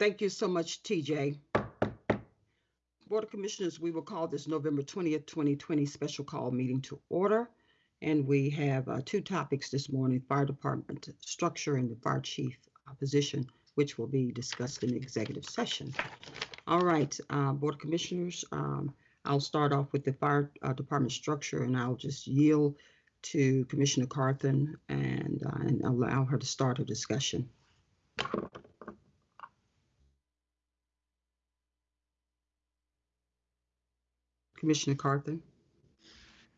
Thank you so much, TJ. Board of Commissioners, we will call this November 20th, 2020 special call meeting to order. And we have uh, two topics this morning, fire department structure and the fire chief uh, position, which will be discussed in the executive session. All right, uh, Board of Commissioners, um, I'll start off with the fire uh, department structure and I'll just yield to Commissioner Carthen and, uh, and allow her to start her discussion. Commissioner Carthen?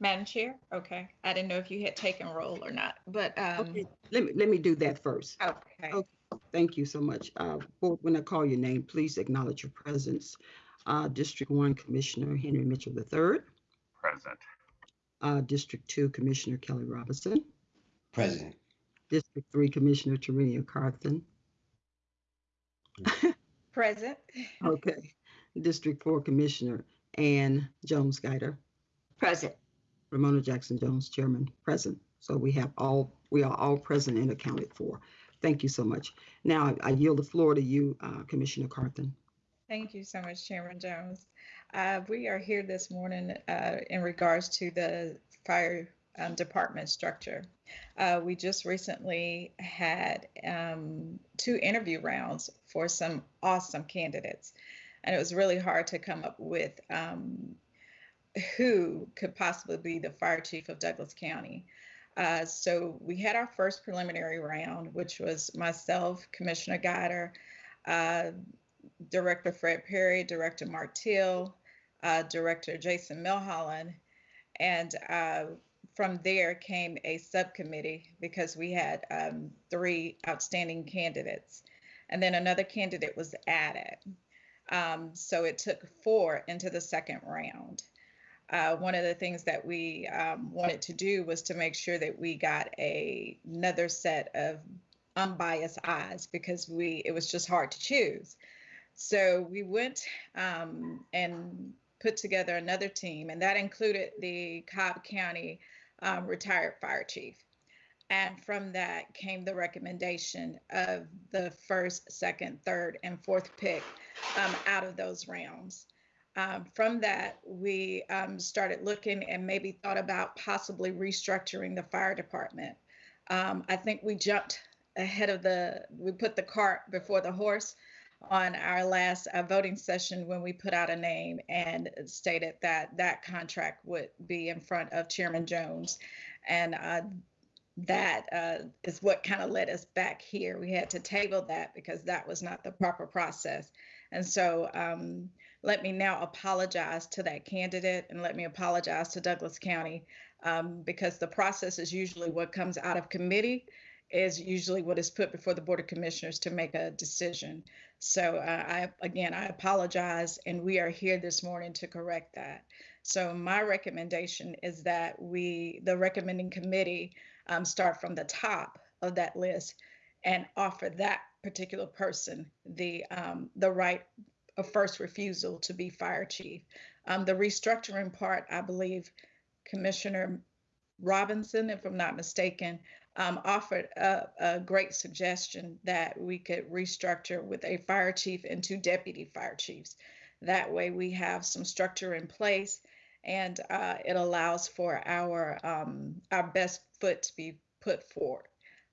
Madam Chair? Okay. I didn't know if you had taken roll or not, but, um, Okay, let me, let me do that first. okay. Okay. Thank you so much. Uh, Board, when I call your name, please acknowledge your presence. Uh, District One Commissioner Henry Mitchell III, Present. uh, District Two Commissioner Kelly Robinson, President. District Three Commissioner Tarenia Carthen. Present. Okay. District Four Commissioner Ann Jones Guider, Present. Romona Jackson Jones, Chairman, present. So we have all, we are all present and accounted for. Thank you so much. Now I- I yield the floor to you, uh, Commissioner Carthen. Thank you so much, Chairman Jones. Uh, we are here this morning, uh, in regards to the fire, um, department structure. Uh, we just recently had, um, two interview rounds for some awesome candidates. And it was really hard to come up with, um, who could possibly be the fire chief of Douglas County. Uh, so we had our first preliminary round, which was myself, Commissioner Guider, uh, Director Fred Perry, Director Mark Till, uh, Director Jason Milholland, and uh, from there came a subcommittee because we had um, three outstanding candidates, and then another candidate was added. Um, so it took four into the second round. Uh, one of the things that we um, wanted to do was to make sure that we got a, another set of unbiased eyes because we it was just hard to choose. So we went um, and put together another team, and that included the Cobb County um, retired fire chief. And from that came the recommendation of the first, second, third, and fourth pick um, out of those rounds. Um, from that, we um, started looking and maybe thought about possibly restructuring the fire department. Um, I think we jumped ahead of the, we put the cart before the horse on our last uh, voting session when we put out a name and stated that that contract would be in front of Chairman Jones. And uh, that uh, is what kind of led us back here. We had to table that because that was not the proper process. And so um, let me now apologize to that candidate and let me apologize to Douglas County um, because the process is usually what comes out of committee is usually what is put before the Board of Commissioners to make a decision. So uh, I, again, I apologize and we are here this morning to correct that. So my recommendation is that we, the recommending committee, um, start from the top of that list and offer that particular person the um, the right of first refusal to be fire chief. Um, the restructuring part, I believe, Commissioner Robinson, if I'm not mistaken, um, offered a, a great suggestion that we could restructure with a fire chief and two deputy fire chiefs. That way, we have some structure in place, and uh, it allows for our um, our best foot to be put forward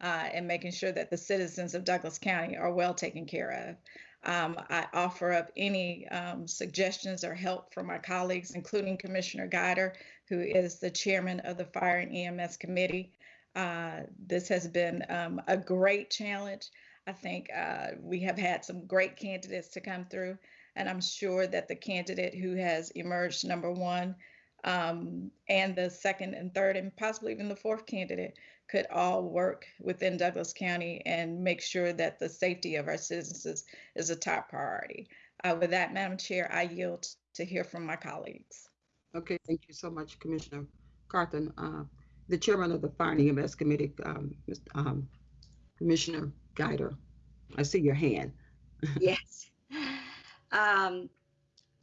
uh, and making sure that the citizens of Douglas County are well taken care of. Um, I offer up any um, suggestions or help from my colleagues, including Commissioner Guider, who is the chairman of the Fire and EMS Committee. Uh, this has been um, a great challenge. I think uh, we have had some great candidates to come through, and I'm sure that the candidate who has emerged number one um, and the second and third, and possibly even the fourth candidate could all work within Douglas County and make sure that the safety of our citizens is a top priority. Uh, with that, Madam Chair, I yield to hear from my colleagues. Okay, thank you so much, Commissioner Carthen. Uh, the chairman of the Fire and EMS Committee, um, Mr. um, Commissioner Guider, I see your hand. Yes. Um,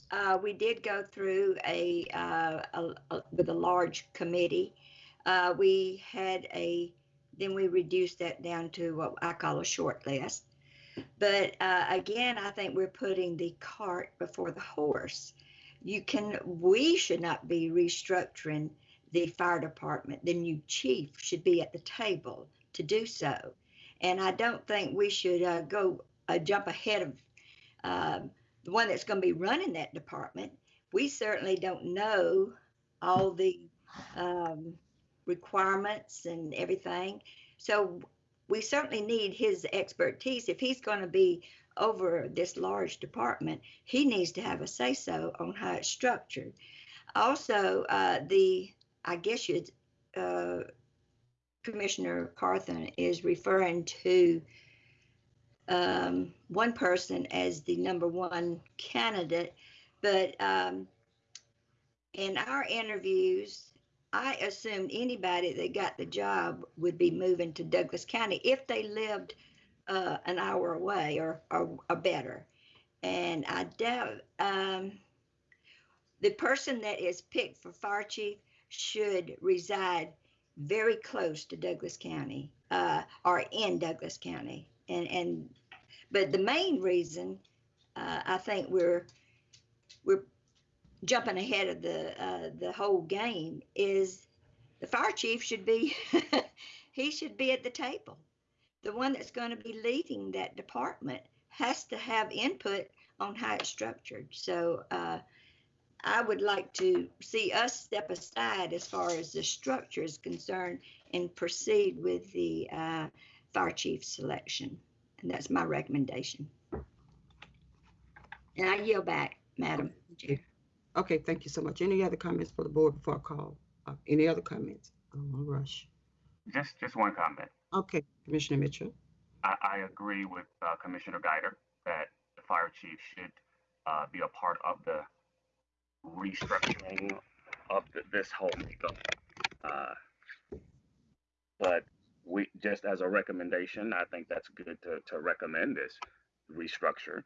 uh, we did go through a, uh, a, a with a large committee. Uh, we had a then we reduced that down to what I call a short list. But uh, again, I think we're putting the cart before the horse. You can, we should not be restructuring the fire department. The new chief should be at the table to do so. And I don't think we should uh, go uh, jump ahead of um, the one that's going to be running that department. We certainly don't know all the um, requirements and everything. So we certainly need his expertise. If he's going to be over this large department, he needs to have a say so on how it's structured. Also, uh, the I guess you uh, Commissioner Carthen is referring to um, one person as the number one candidate, but um, in our interviews, I assumed anybody that got the job would be moving to Douglas County if they lived uh, an hour away or, or, or better. And I doubt um, the person that is picked for fire chief should reside very close to Douglas County uh, or in Douglas County. And, and but the main reason uh, I think we're we're jumping ahead of the uh, the whole game is the fire chief should be he should be at the table. The one that's going to be leading that department has to have input on how it's structured. So uh, I would like to see us step aside as far as the structure is concerned and proceed with the uh, fire chief selection. And that's my recommendation. And I yield back, Madam Chair. Okay, thank you so much. Any other comments for the board before I call? Uh, any other comments? I don't want to rush. Just, just one comment. Okay, Commissioner Mitchell. I, I agree with uh, Commissioner Guider that the fire chief should uh, be a part of the restructuring of the, this whole makeup. Uh, but we, just as a recommendation, I think that's good to, to recommend this restructure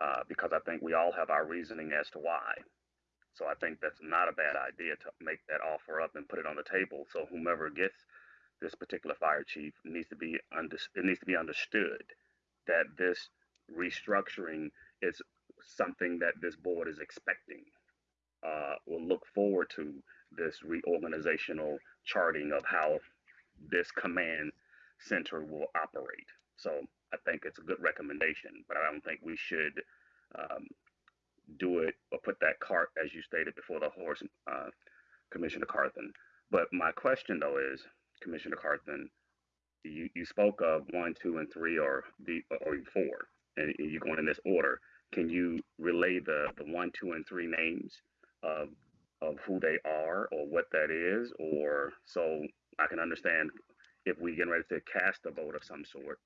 uh, because I think we all have our reasoning as to why. So I think that's not a bad idea to make that offer up and put it on the table. So whomever gets this particular fire chief needs to be under, it needs to be understood that this restructuring is something that this board is expecting. Uh, we'll look forward to this reorganizational charting of how this command center will operate. So I think it's a good recommendation, but I don't think we should um, do it or put that cart, as you stated before the horse, uh, Commissioner Carthen. But my question though is, Commissioner Carthen, you, you spoke of one, two, and three, or the or four, and you're going in this order. Can you relay the the one, two, and three names of of who they are or what that is, or so I can understand if we get ready to cast a vote of some sort,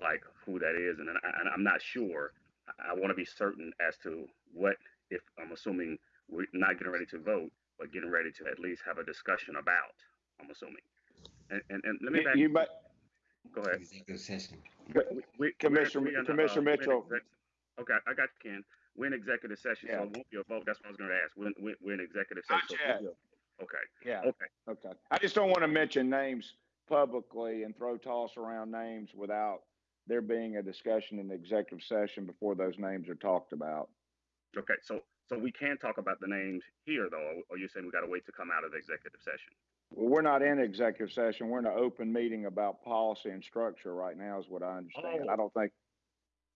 like who that is, and, and I'm not sure I want to be certain as to what, if I'm assuming we're not getting ready to vote, but getting ready to at least have a discussion about, I'm assuming. And, and, and let me back, You might, go ahead. Executive session. We- we- Commissioner- we're in a, uh, Commissioner we're Mitchell. Okay, I got you, Ken. We're in executive session, so it won't be a vote. That's what I was gonna ask. We're, we're, we're in executive Not session. so it yet. Won't be a- Okay, yeah, okay. okay. I just don't want to mention names publicly and throw toss around names without there being a discussion in the executive session before those names are talked about. Okay, so, so we can talk about the names here though, or- you're saying we gotta wait to come out of the executive session? Well, we're not in executive session. We're in an open meeting about policy and structure right now is what I understand. Oh. I don't think,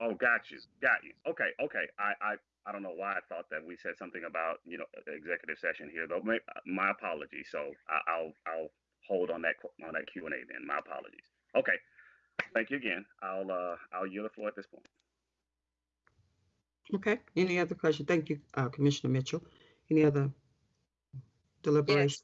Oh, got you, got you. Okay, okay. I, I, I don't know why I thought that we said something about, you know, executive session here though. My, my apologies. So I, I'll, I'll hold on that, on that Q and A then. My apologies. Okay. Thank you again. I'll, uh, I'll yield the floor at this point. Okay, any other question? Thank you, uh, Commissioner Mitchell. Any other deliberation?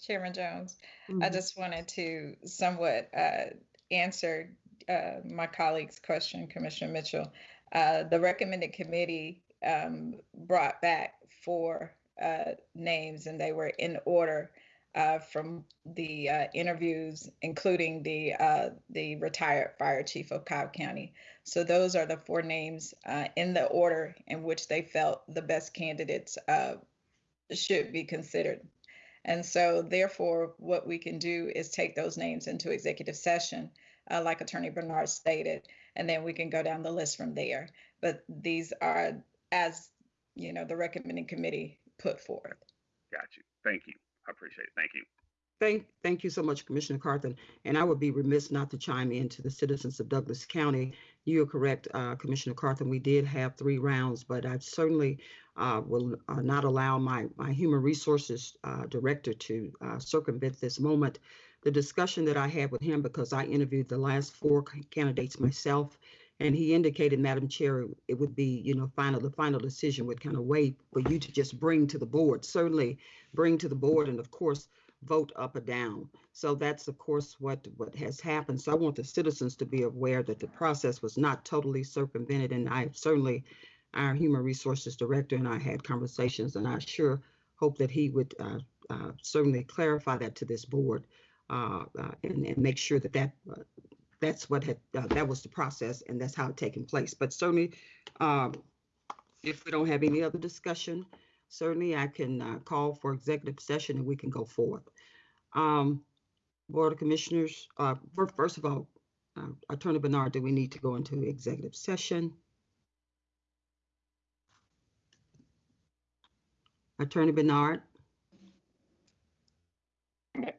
Chairman Jones, I Mhm. just wanted to somewhat uh, answer uh, my colleague's question, Commissioner Mitchell. Uh, The recommended committee um, brought back four uh, names, and they were in order uh, from the uh, interviews, including the uh, the retired fire chief of Cobb County. So those are the four names uh, in the order in which they felt the best candidates uh, should be considered. And so, therefore, what we can do is take those names into executive session like Attorney Bernard stated, and then we can go down the list from there. But these are as, you know, the recommending committee put forth. Got you. Thank you. I appreciate it. Thank you. Thank, thank you so much, Commissioner Carthen. And I would be remiss not to chime in to the citizens of Douglas County. You are correct, uh, Commissioner Carthen. We did have three rounds, but I certainly uh, will uh, not allow my, my Human Resources uh, Director to uh, circumvent this moment. The discussion that I had with him, because I interviewed the last four candidates myself, and he indicated, Madam Chair, it would be, you know, final, the final decision would kind of wait for you to just bring to the board. Certainly bring to the board, and of course, vote up or down. So that's of course what what has happened. So I want the citizens to be aware that the process was not totally circumvented, and I certainly, our human resources director and I had conversations, and I sure hope that he would uh, uh, certainly clarify that to this board uh, uh, and, and make sure that that uh, that's what had uh, that was the process and that's how it taken place. But certainly, um, if we don't have any other discussion, certainly I can uh, call for executive session and we can go forth. Um, Board of Commissioners, uh, first of all, uh, Attorney Bernard, do we need to go into executive session? Attorney Bernard,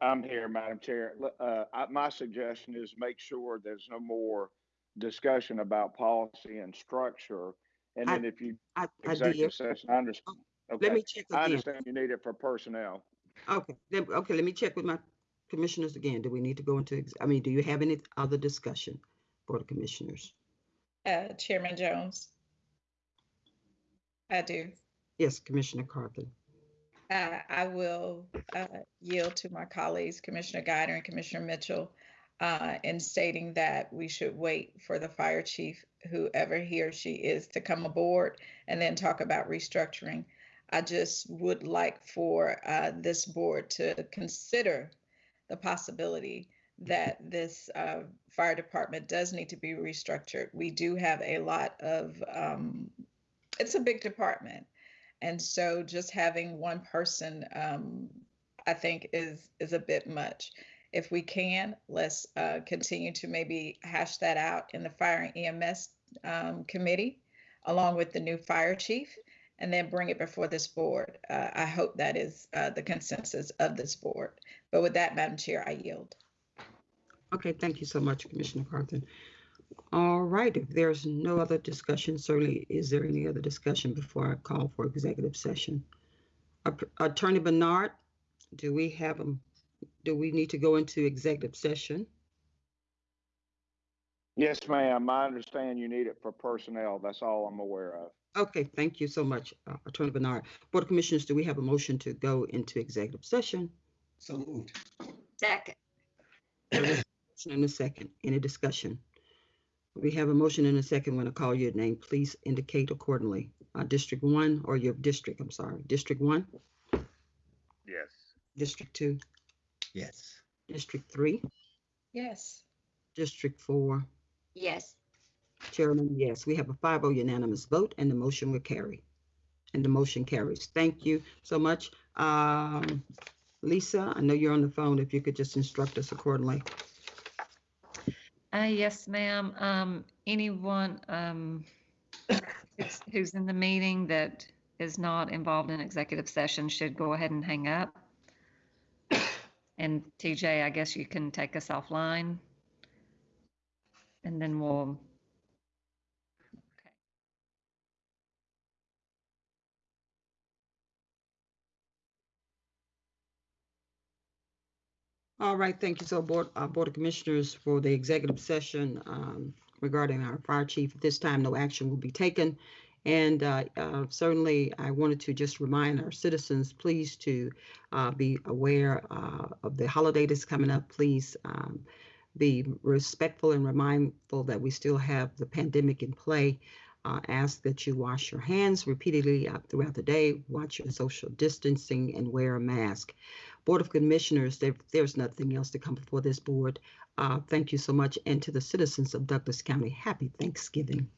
I'm here, Madam Chair. Uh, I, my suggestion is make sure there's no more discussion about policy and structure. And I- then if you, I, I executive did. session, I understand. Let Okay, me check I understand you need it for personnel. Okay, okay, let me check with my commissioners again. Do we need to go into, ex- I mean, do you have any other discussion, Board of Commissioners? Uh, Chairman Jones? I do. Yes, Commissioner Carthen. Uh, I will uh, yield to my colleagues, Commissioner Guider and Commissioner Mitchell, uh, in stating that we should wait for the fire chief, whoever he or she is, to come aboard and then talk about restructuring. I just would like for uh, this board to consider the possibility that this uh, fire department does need to be restructured. We do have a lot of, um, it's a big department. And so just having one person, um, I think is, is a bit much. If we can, let's uh, continue to maybe hash that out in the fire and EMS um, committee, along with the new fire chief, and then bring it before this board. Uh, I hope that is uh, the consensus of this board. But with that, Madam Chair, I yield. Okay, thank you so much, Commissioner Carthen. All right, if there's no other discussion, certainly, is there any other discussion before I call for executive session? Attorney Bernard, do we have, um, do we need to go into executive session? Yes, ma'am. I understand you need it for personnel. That's all I'm aware of. Okay, thank you so much, uh, Attorney Bernard. Board of Commissioners, do we have a motion to go into executive session? So moved. Second, Motion and a second. Any discussion? We have a motion and a second. When I call your name, please indicate accordingly. Uh, District one or your district, I'm sorry, District one, Yes. District two, Yes. District three, Yes. District four. yes. Chairman, yes, we have a 5-0 unanimous vote and the motion will carry. And the motion carries. Thank you so much. Um, Lisa, I know you're on the phone. If you could just instruct us accordingly. Uh, yes, ma'am. Um, anyone, um, who's- who's in the meeting that is not involved in executive session should go ahead and hang up. And TJ, I guess you can take us offline. And then we'll, All right, thank you. So Board, uh, Board of Commissioners for the executive session, um, regarding our fire chief. At this time, no action will be taken. And, uh, uh, certainly I wanted to just remind our citizens, please to, uh, be aware, uh, of the holiday that's coming up. Please, um, be respectful and mindful that we still have the pandemic in play. Uh, ask that you wash your hands repeatedly throughout the day, watch your social distancing and wear a mask. Board of Commissioners, there, there's nothing else to come before this board. Uh, thank you so much. And to the citizens of Douglas County, happy Thanksgiving.